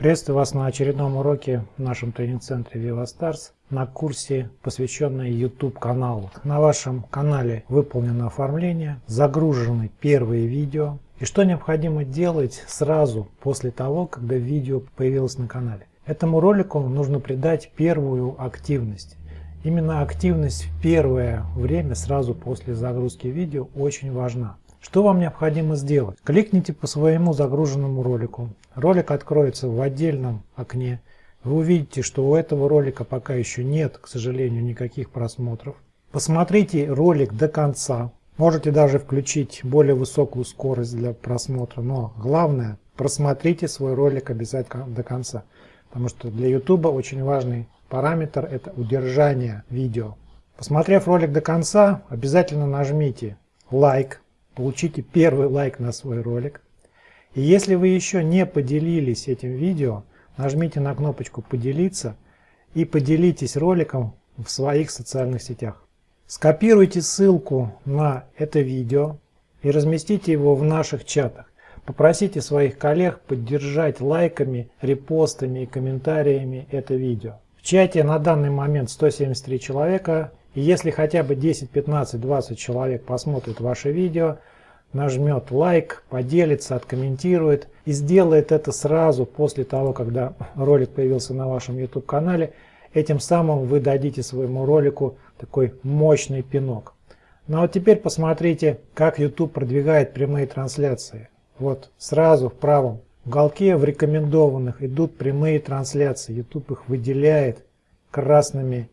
Приветствую вас на очередном уроке в нашем тренинг-центре VivaStars на курсе, посвященном YouTube каналу. На вашем канале выполнено оформление, загружены первые видео. И что необходимо делать сразу после того, когда видео появилось на канале? Этому ролику нужно придать первую активность. Именно активность в первое время, сразу после загрузки видео, очень важна. Что вам необходимо сделать? Кликните по своему загруженному ролику. Ролик откроется в отдельном окне. Вы увидите, что у этого ролика пока еще нет, к сожалению, никаких просмотров. Посмотрите ролик до конца. Можете даже включить более высокую скорость для просмотра. Но главное, просмотрите свой ролик обязательно до конца. Потому что для YouTube очень важный параметр – это удержание видео. Посмотрев ролик до конца, обязательно нажмите лайк получите первый лайк на свой ролик. И если вы еще не поделились этим видео, нажмите на кнопочку «Поделиться» и поделитесь роликом в своих социальных сетях. Скопируйте ссылку на это видео и разместите его в наших чатах. Попросите своих коллег поддержать лайками, репостами и комментариями это видео. В чате на данный момент 173 человека, и если хотя бы 10, 15, 20 человек посмотрят ваше видео, нажмет лайк, поделится, откомментирует и сделает это сразу после того, когда ролик появился на вашем YouTube канале, этим самым вы дадите своему ролику такой мощный пинок. Ну а вот теперь посмотрите, как YouTube продвигает прямые трансляции. Вот сразу в правом уголке в рекомендованных идут прямые трансляции. YouTube их выделяет красными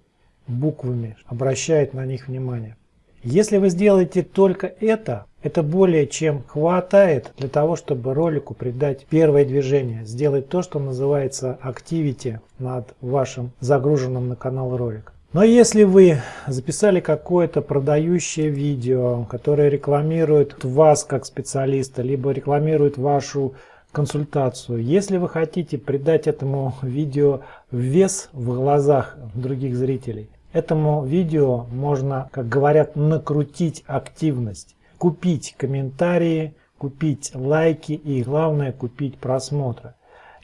буквами, обращает на них внимание. Если вы сделаете только это, это более чем хватает для того, чтобы ролику придать первое движение, сделать то, что называется activity над вашим загруженным на канал ролик. Но если вы записали какое-то продающее видео, которое рекламирует вас как специалиста, либо рекламирует вашу консультацию, если вы хотите придать этому видео вес в глазах других зрителей, этому видео можно, как говорят, накрутить активность купить комментарии, купить лайки и главное купить просмотры.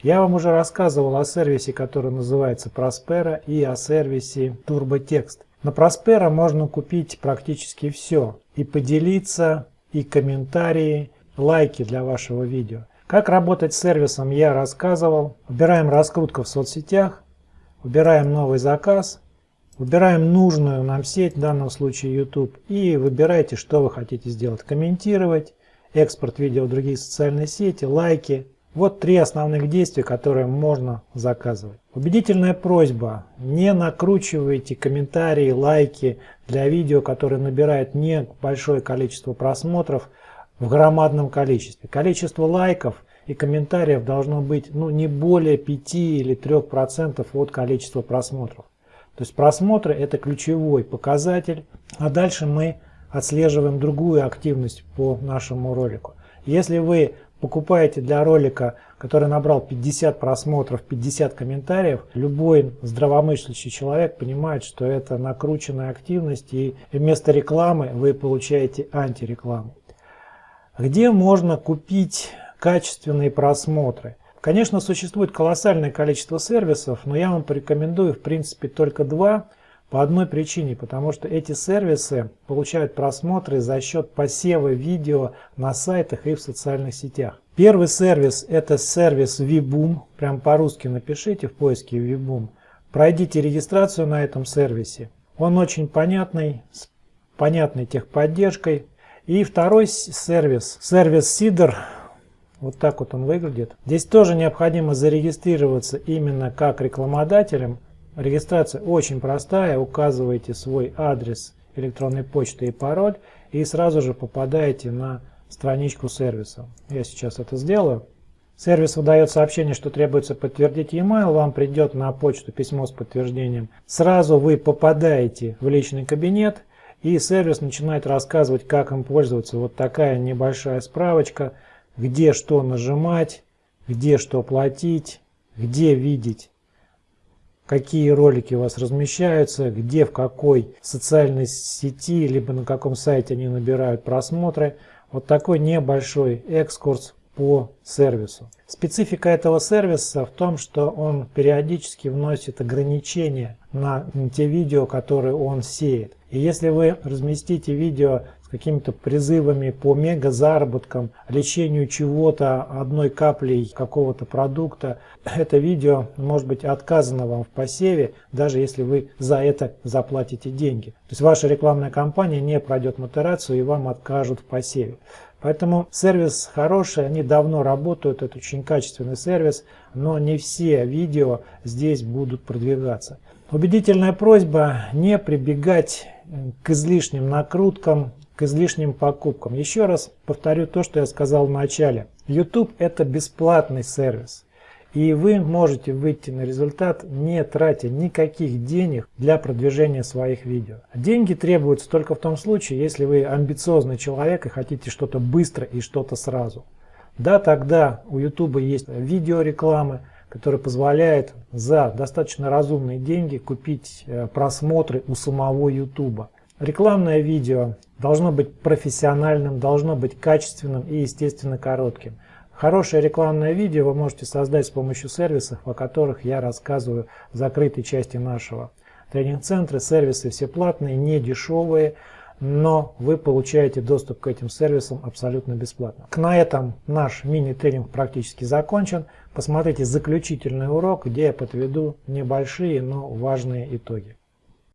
Я вам уже рассказывал о сервисе, который называется Prospera и о сервисе TurboText. На Prospera можно купить практически все. И поделиться, и комментарии, лайки для вашего видео. Как работать с сервисом я рассказывал. Выбираем раскрутка в соцсетях, выбираем новый заказ, Выбираем нужную нам сеть, в данном случае YouTube, и выбирайте, что вы хотите сделать. Комментировать, экспорт видео в другие социальные сети, лайки. Вот три основных действия, которые можно заказывать. Убедительная просьба, не накручивайте комментарии, лайки для видео, которые набирают не большое количество просмотров в громадном количестве. Количество лайков и комментариев должно быть ну, не более 5 или 3% от количества просмотров. То есть просмотры это ключевой показатель, а дальше мы отслеживаем другую активность по нашему ролику. Если вы покупаете для ролика, который набрал 50 просмотров, 50 комментариев, любой здравомыслящий человек понимает, что это накрученная активность и вместо рекламы вы получаете антирекламу. Где можно купить качественные просмотры? Конечно, существует колоссальное количество сервисов, но я вам порекомендую в принципе только два по одной причине, потому что эти сервисы получают просмотры за счет посева видео на сайтах и в социальных сетях. Первый сервис это сервис VBoom, прям по-русски напишите в поиске VBoom. Пройдите регистрацию на этом сервисе. Он очень понятный, с понятной техподдержкой. И второй сервис, сервис Seeder, вот так вот он выглядит. Здесь тоже необходимо зарегистрироваться именно как рекламодателем. Регистрация очень простая. Указываете свой адрес электронной почты и пароль и сразу же попадаете на страничку сервиса. Я сейчас это сделаю. Сервис выдает сообщение, что требуется подтвердить e-mail, вам придет на почту письмо с подтверждением. Сразу вы попадаете в личный кабинет, и сервис начинает рассказывать, как им пользоваться. Вот такая небольшая справочка – где что нажимать, где что платить, где видеть, какие ролики у вас размещаются, где в какой социальной сети, либо на каком сайте они набирают просмотры. Вот такой небольшой экскурс по сервису. Специфика этого сервиса в том, что он периодически вносит ограничения на те видео, которые он сеет. И если вы разместите видео какими-то призывами по мега заработкам, лечению чего-то одной каплей какого-то продукта, это видео может быть отказано вам в посеве, даже если вы за это заплатите деньги. То есть ваша рекламная кампания не пройдет модерацию и вам откажут в посеве. Поэтому сервис хороший, они давно работают, это очень качественный сервис, но не все видео здесь будут продвигаться. Убедительная просьба не прибегать к излишним накруткам, к излишним покупкам. Еще раз повторю то, что я сказал в начале. YouTube это бесплатный сервис. И вы можете выйти на результат, не тратя никаких денег для продвижения своих видео. Деньги требуются только в том случае, если вы амбициозный человек и хотите что-то быстро и что-то сразу. Да, тогда у YouTube есть видеорекламы, которые позволяют за достаточно разумные деньги купить э, просмотры у самого YouTube. Рекламное видео должно быть профессиональным, должно быть качественным и естественно коротким. Хорошее рекламное видео вы можете создать с помощью сервисов, о которых я рассказываю в закрытой части нашего тренинг-центра. Сервисы все платные, не дешевые, но вы получаете доступ к этим сервисам абсолютно бесплатно. На этом наш мини-тренинг практически закончен. Посмотрите заключительный урок, где я подведу небольшие, но важные итоги.